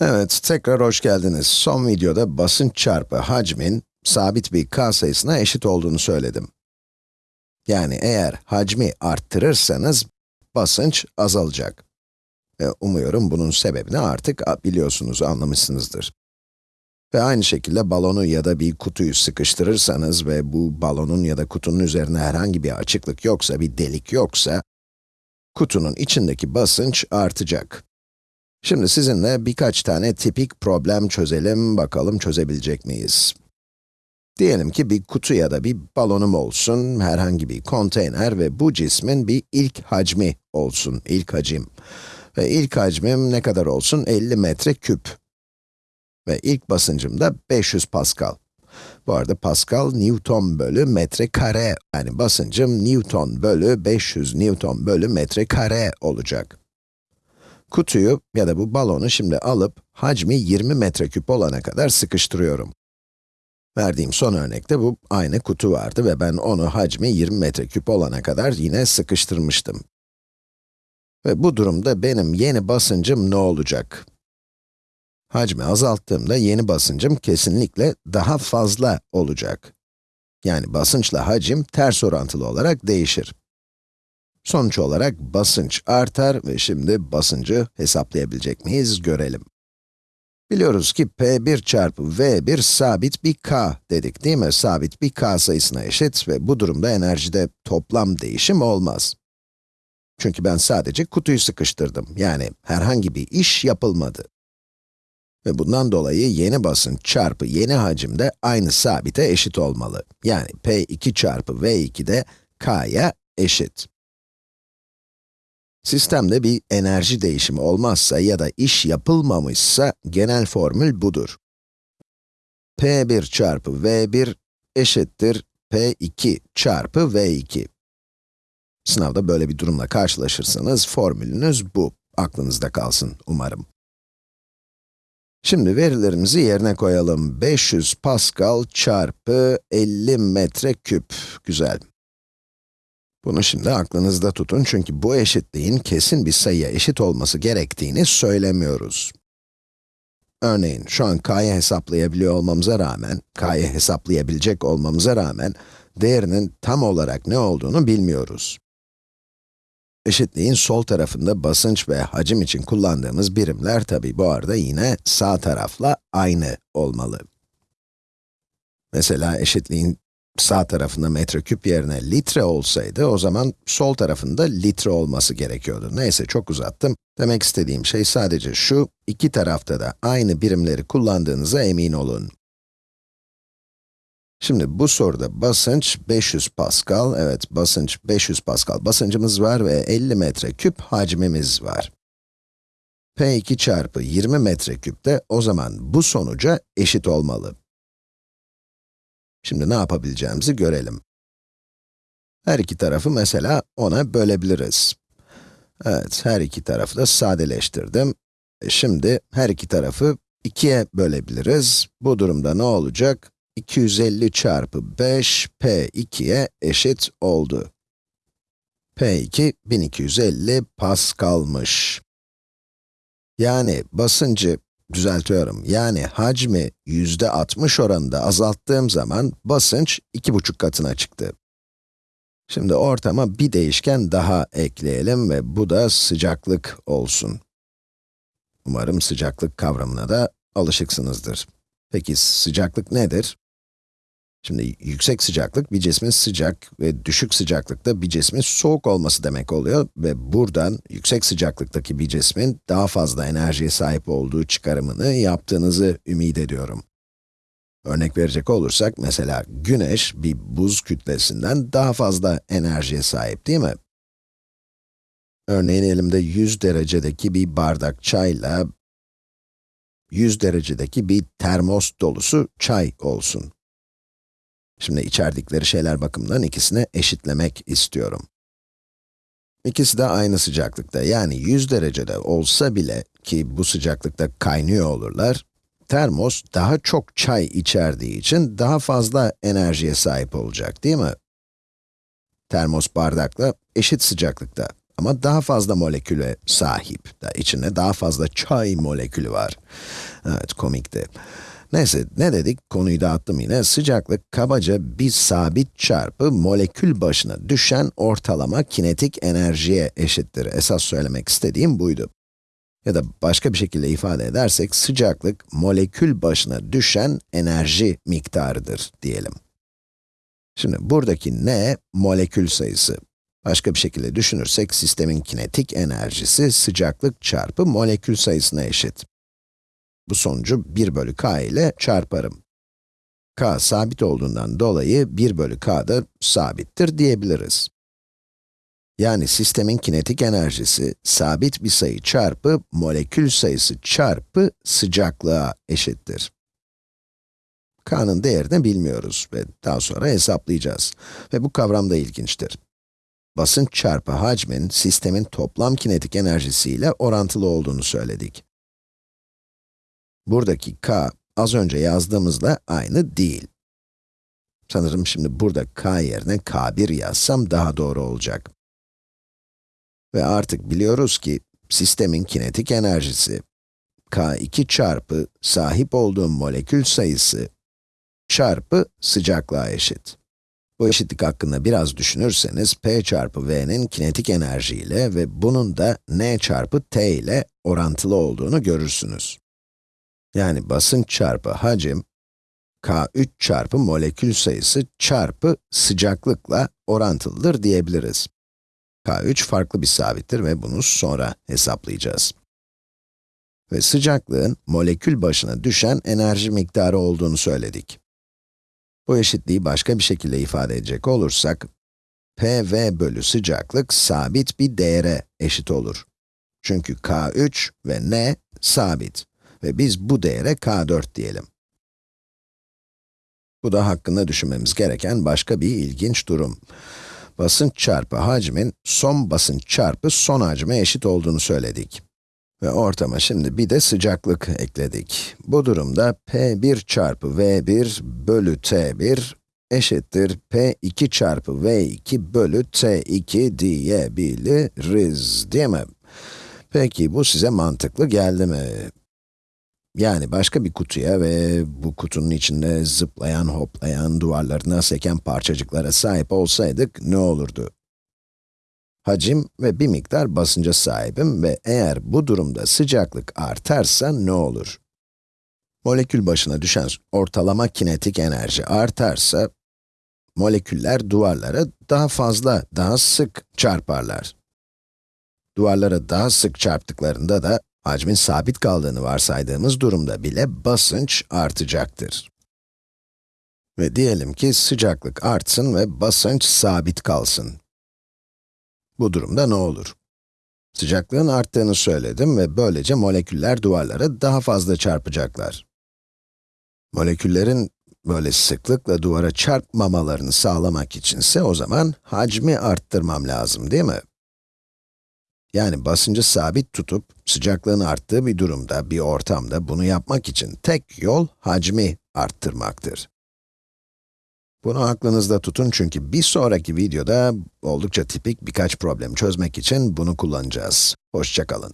Evet, tekrar hoş geldiniz. Son videoda basınç çarpı hacmin sabit bir k sayısına eşit olduğunu söyledim. Yani eğer hacmi arttırırsanız basınç azalacak. Ve umuyorum bunun sebebini artık biliyorsunuz, anlamışsınızdır. Ve aynı şekilde balonu ya da bir kutuyu sıkıştırırsanız ve bu balonun ya da kutunun üzerine herhangi bir açıklık yoksa, bir delik yoksa, kutunun içindeki basınç artacak. Şimdi sizinle birkaç tane tipik problem çözelim, bakalım çözebilecek miyiz? Diyelim ki bir kutu ya da bir balonum olsun, herhangi bir konteyner ve bu cismin bir ilk hacmi olsun, ilk hacim. Ve ilk hacmim ne kadar olsun? 50 metre küp. Ve ilk basıncım da 500 Pascal. Bu arada Pascal, Newton bölü metre kare, yani basıncım Newton bölü 500 Newton bölü metre kare olacak. Kutuyu ya da bu balonu şimdi alıp hacmi 20 metreküp olana kadar sıkıştırıyorum. Verdiğim son örnekte bu aynı kutu vardı ve ben onu hacmi 20 metreküp olana kadar yine sıkıştırmıştım. Ve bu durumda benim yeni basıncım ne olacak? Hacmi azalttığımda yeni basıncım kesinlikle daha fazla olacak. Yani basınçla hacim ters orantılı olarak değişir. Sonuç olarak basınç artar ve şimdi basıncı hesaplayabilecek miyiz görelim. Biliyoruz ki P1 çarpı V1 sabit bir k dedik değil mi? Sabit bir k sayısına eşit ve bu durumda enerjide toplam değişim olmaz. Çünkü ben sadece kutuyu sıkıştırdım, yani herhangi bir iş yapılmadı. Ve bundan dolayı yeni basınç çarpı yeni hacim de aynı sabite eşit olmalı. Yani P2 çarpı V2 de k'ya eşit. Sistemde bir enerji değişimi olmazsa ya da iş yapılmamışsa genel formül budur. P1 çarpı V1 eşittir P2 çarpı V2. Sınavda böyle bir durumla karşılaşırsanız formülünüz bu. Aklınızda kalsın umarım. Şimdi verilerimizi yerine koyalım. 500 Pascal çarpı 50 metre küp. Güzel. Bunu şimdi aklınızda tutun çünkü bu eşitliğin kesin bir sayıya eşit olması gerektiğini söylemiyoruz. Örneğin, şu an k'yı hesaplayabiliyor olmamıza rağmen, k'yı hesaplayabilecek olmamıza rağmen, değerinin tam olarak ne olduğunu bilmiyoruz. Eşitliğin sol tarafında basınç ve hacim için kullandığımız birimler tabi bu arada yine sağ tarafla aynı olmalı. Mesela eşitliğin sağ tarafında metreküp yerine litre olsaydı, o zaman sol tarafında litre olması gerekiyordu. Neyse, çok uzattım. Demek istediğim şey sadece şu, iki tarafta da aynı birimleri kullandığınıza emin olun. Şimdi bu soruda basınç 500 Pascal, evet basınç 500 Pascal basıncımız var ve 50 metre küp hacmimiz var. P2 çarpı 20 metre küp de o zaman bu sonuca eşit olmalı. Şimdi ne yapabileceğimizi görelim. Her iki tarafı mesela 10'a bölebiliriz. Evet, her iki tarafı da sadeleştirdim. E şimdi her iki tarafı 2'ye bölebiliriz. Bu durumda ne olacak? 250 çarpı 5, p2'ye eşit oldu. p2, 1250 Pascal'mış. Yani basıncı düzeltiyorum. Yani hacmi yüzde 60 oranında azalttığım zaman basınç iki buçuk katına çıktı. Şimdi ortama bir değişken daha ekleyelim ve bu da sıcaklık olsun. Umarım sıcaklık kavramına da alışıksınızdır. Peki sıcaklık nedir? Şimdi yüksek sıcaklık bir cismin sıcak ve düşük sıcaklıkta bir cismin soğuk olması demek oluyor ve buradan yüksek sıcaklıktaki bir cismin daha fazla enerjiye sahip olduğu çıkarımını yaptığınızı ümit ediyorum. Örnek verecek olursak, mesela güneş bir buz kütlesinden daha fazla enerjiye sahip değil mi? Örneğin elimde 100 derecedeki bir bardak çayla 100 derecedeki bir termos dolusu çay olsun. Şimdi içerdikleri şeyler bakımından ikisini eşitlemek istiyorum. İkisi de aynı sıcaklıkta, yani 100 derecede olsa bile ki bu sıcaklıkta kaynıyor olurlar, termos daha çok çay içerdiği için daha fazla enerjiye sahip olacak, değil mi? Termos bardakla eşit sıcaklıkta ama daha fazla moleküle sahip. İçinde daha fazla çay molekülü var. Evet, komikti. Neyse, ne dedik? Konuyu dağıttım yine. Sıcaklık kabaca bir sabit çarpı molekül başına düşen ortalama kinetik enerjiye eşittir. Esas söylemek istediğim buydu. Ya da başka bir şekilde ifade edersek, sıcaklık molekül başına düşen enerji miktarıdır diyelim. Şimdi buradaki n, molekül sayısı. Başka bir şekilde düşünürsek, sistemin kinetik enerjisi sıcaklık çarpı molekül sayısına eşit. Bu sonucu 1 bölü k ile çarparım. k sabit olduğundan dolayı 1 bölü k da sabittir diyebiliriz. Yani sistemin kinetik enerjisi, sabit bir sayı çarpı molekül sayısı çarpı sıcaklığa eşittir. k'nın değerini bilmiyoruz ve daha sonra hesaplayacağız. Ve bu kavram da ilginçtir. Basınç çarpı hacmin, sistemin toplam kinetik enerjisiyle orantılı olduğunu söyledik. Buradaki k, az önce yazdığımızla aynı değil. Sanırım şimdi burada k yerine k1 yazsam daha doğru olacak. Ve artık biliyoruz ki, sistemin kinetik enerjisi, k2 çarpı sahip olduğum molekül sayısı çarpı sıcaklığa eşit. Bu eşitlik hakkında biraz düşünürseniz, p çarpı v'nin kinetik enerji ile ve bunun da n çarpı t ile orantılı olduğunu görürsünüz. Yani basınç çarpı hacim, k3 çarpı molekül sayısı çarpı sıcaklıkla orantılıdır diyebiliriz. k3 farklı bir sabittir ve bunu sonra hesaplayacağız. Ve sıcaklığın molekül başına düşen enerji miktarı olduğunu söyledik. Bu eşitliği başka bir şekilde ifade edecek olursak, PV bölü sıcaklık sabit bir değere eşit olur. Çünkü K3 ve N sabit ve biz bu değere K4 diyelim. Bu da hakkında düşünmemiz gereken başka bir ilginç durum. Basınç çarpı hacmin, son basınç çarpı son hacme eşit olduğunu söyledik. Ve ortama şimdi bir de sıcaklık ekledik. Bu durumda P1 çarpı V1 bölü T1 eşittir P2 çarpı V2 bölü T2 diyebiliriz, değil mi? Peki bu size mantıklı geldi mi? Yani başka bir kutuya ve bu kutunun içinde zıplayan, hoplayan, duvarlarına seken parçacıklara sahip olsaydık ne olurdu? Hacim ve bir miktar basınca sahibim ve eğer bu durumda sıcaklık artarsa ne olur? Molekül başına düşen ortalama kinetik enerji artarsa, moleküller duvarlara daha fazla, daha sık çarparlar. Duvarlara daha sık çarptıklarında da hacmin sabit kaldığını varsaydığımız durumda bile basınç artacaktır. Ve diyelim ki sıcaklık artsın ve basınç sabit kalsın. Bu durumda ne olur? Sıcaklığın arttığını söyledim ve böylece moleküller duvarlara daha fazla çarpacaklar. Moleküllerin böyle sıklıkla duvara çarpmamalarını sağlamak içinse o zaman hacmi arttırmam lazım değil mi? Yani basıncı sabit tutup sıcaklığın arttığı bir durumda, bir ortamda bunu yapmak için tek yol hacmi arttırmaktır. Bunu aklınızda tutun çünkü bir sonraki videoda oldukça tipik birkaç problem çözmek için bunu kullanacağız. Hoşçakalın.